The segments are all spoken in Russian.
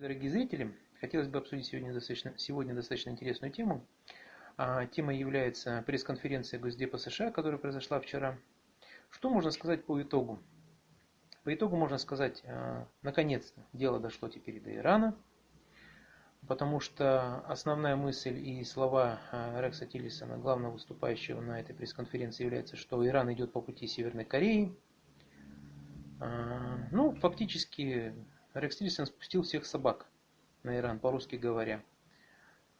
Дорогие зрители, хотелось бы обсудить сегодня достаточно, сегодня достаточно интересную тему. А, тема является пресс-конференция Госдепа США, которая произошла вчера. Что можно сказать по итогу? По итогу можно сказать, а, наконец-то дело дошло теперь до Ирана, потому что основная мысль и слова а, Рекса Тиллисона, главного выступающего на этой пресс-конференции, является, что Иран идет по пути Северной Кореи. Ну, фактически Рекс Тиллисон спустил всех собак на Иран, по-русски говоря.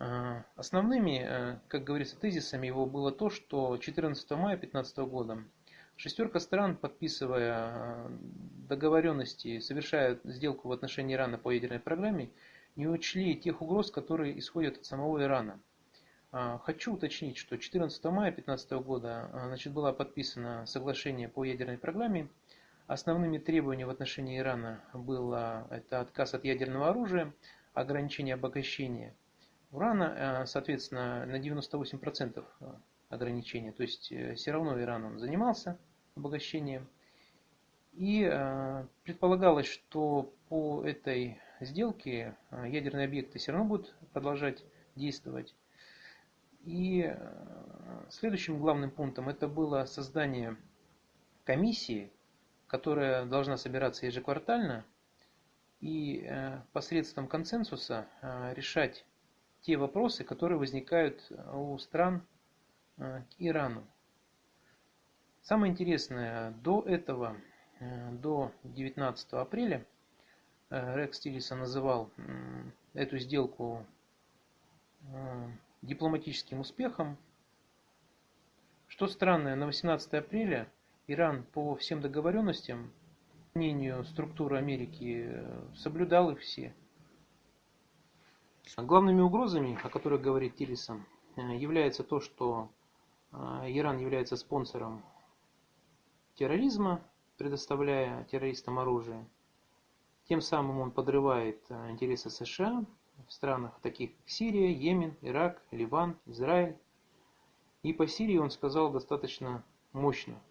А, основными, э, как говорится, тезисами его было то, что 14 мая 2015 года шестерка стран, подписывая э, договоренности, совершая сделку в отношении Ирана по ядерной программе, не учли тех угроз, которые исходят от самого Ирана. А, хочу уточнить, что 14 мая 2015 года э, значит, было подписано соглашение по ядерной программе, Основными требованиями в отношении Ирана было это отказ от ядерного оружия, ограничение обогащения урана, э, соответственно, на 98% ограничения. То есть э, все равно Иран он занимался обогащением. И э, предполагалось, что по этой сделке ядерные объекты все равно будут продолжать действовать. И следующим главным пунктом это было создание комиссии, которая должна собираться ежеквартально и э, посредством консенсуса э, решать те вопросы, которые возникают у стран э, к Ирану. Самое интересное, до этого, до 19 апреля, Рекс Тиллисон называл эту сделку дипломатическим успехом. Что странно, на 18 апреля Иран по всем договоренностям, по мнению структуры Америки, соблюдал их все. Главными угрозами, о которых говорит Тиллисон, является то, что э, Иран является спонсором терроризма, предоставляя террористам оружие. Тем самым он подрывает э, интересы США в странах таких как Сирия, Йемен, Ирак, Ливан, Израиль. И по Сирии он сказал достаточно мощно –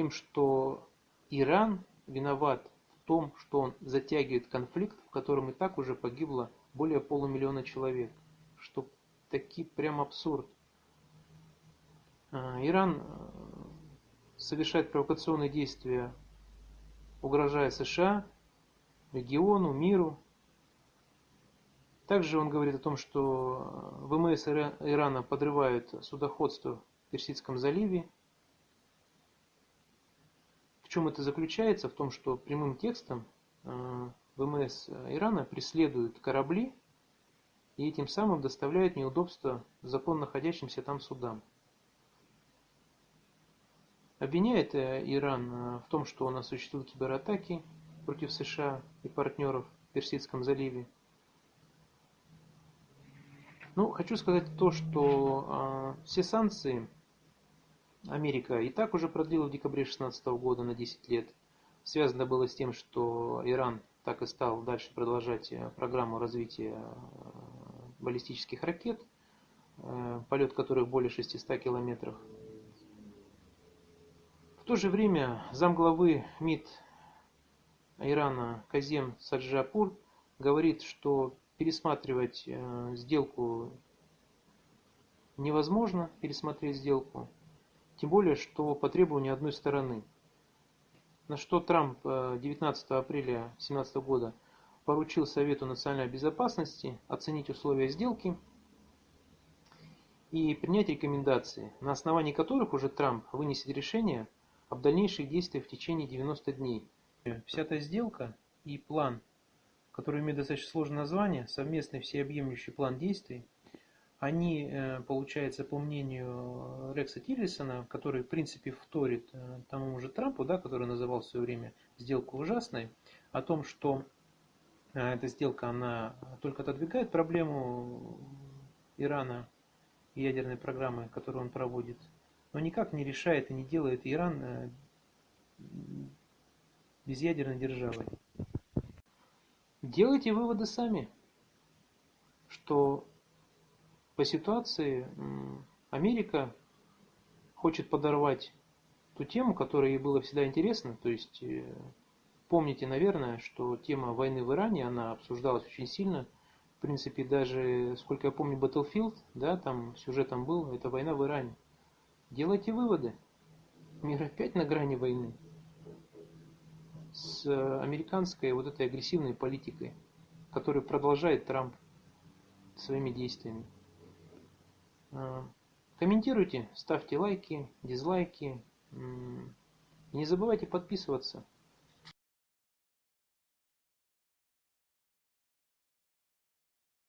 тем, что Иран виноват в том, что он затягивает конфликт, в котором и так уже погибло более полумиллиона человек. Что таки прям абсурд. А, Иран э, совершает провокационные действия, угрожая США, региону, миру. Также он говорит о том, что ВМС Ирана подрывают судоходство в Персидском заливе, чем это заключается? В том, что прямым текстом э, ВМС Ирана преследуют корабли и этим самым доставляют неудобства законно находящимся там судам. Обвиняет э, Иран э, в том, что он осуществил кибератаки против США и партнеров в Персидском заливе. Ну, хочу сказать то, что э, все санкции Америка и так уже продлила в декабре 2016 года на 10 лет. Связано было с тем, что Иран так и стал дальше продолжать э, программу развития э, баллистических ракет, э, полет которых более 600 километров. В то же время замглавы МИД Ирана Казем Саджапур говорит, что пересматривать сделку невозможно, пересмотреть сделку, тем более, что по требованию одной стороны. На что Трамп 19 э, апреля 2017 года поручил Совету национальной безопасности оценить условия сделки и принять рекомендации, на основании которых уже Трамп вынесет решение об дальнейших действиях в течение 90 дней. Вся эта сделка и план, который имеет достаточно сложное название, совместный всеобъемлющий план действий, они, э, получается, по мнению Рекса Тиллисона, который, в принципе, вторит э, тому же Трампу, да, который называл в свое время сделку ужасной, о том, что э, эта сделка, она только отодвигает проблему Ирана и ядерной программы, которую он проводит, но никак не решает и не делает Иран безъядерной державой. Делайте выводы сами, что по ситуации Америка хочет подорвать ту тему, которая ей было всегда интересно, то есть э, помните, наверное, что тема войны в Иране, она обсуждалась очень сильно. В принципе, даже, сколько я помню, Battlefield, да, там сюжетом был, это война в Иране. Делайте выводы. Мир опять на грани войны. С американской вот этой агрессивной политикой, которую продолжает Трамп своими действиями. А, комментируйте, ставьте лайки, дизлайки. Не забывайте подписываться.